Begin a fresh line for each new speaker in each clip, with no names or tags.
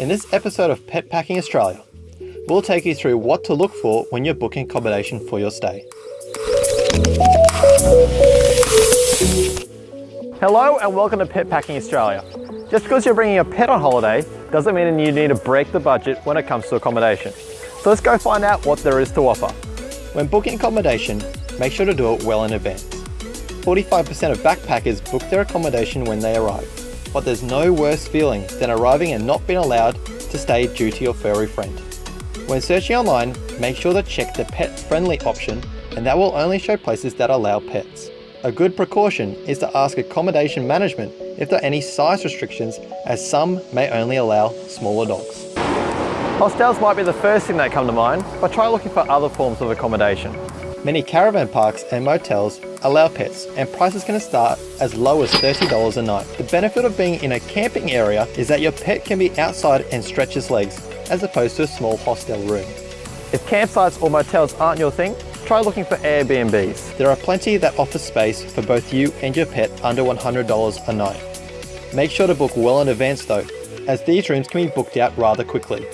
In this episode of Pet Packing Australia, we'll take you through what to look for when you're booking accommodation for your stay. Hello and welcome to Pet Packing Australia. Just because you're bringing a pet on holiday doesn't mean you need to break the budget when it comes to accommodation. So let's go find out what there is to offer. When booking accommodation, make sure to do it well in advance. 45% of backpackers book their accommodation when they arrive, but there's no worse feeling than arriving and not being allowed to stay due to your furry friend. When searching online, make sure to check the pet friendly option and that will only show places that allow pets. A good precaution is to ask accommodation management if there are any size restrictions as some may only allow smaller dogs. Hostels might be the first thing that come to mind, but try looking for other forms of accommodation. Many caravan parks and motels allow pets and prices can start as low as $30 a night. The benefit of being in a camping area is that your pet can be outside and stretch its legs as opposed to a small hostel room. If campsites or motels aren't your thing, try looking for Airbnbs. There are plenty that offer space for both you and your pet under $100 a night. Make sure to book well in advance though, as these rooms can be booked out rather quickly.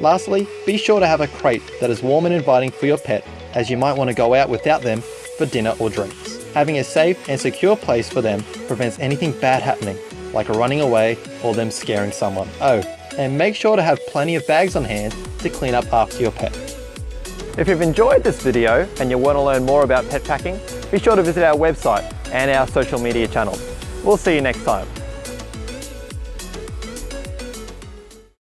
Lastly, be sure to have a crate that is warm and inviting for your pet as you might want to go out without them for dinner or drinks. Having a safe and secure place for them prevents anything bad happening, like running away or them scaring someone. Oh, and make sure to have plenty of bags on hand to clean up after your pet. If you've enjoyed this video and you want to learn more about pet packing, be sure to visit our website and our social media channels. We'll see you next time.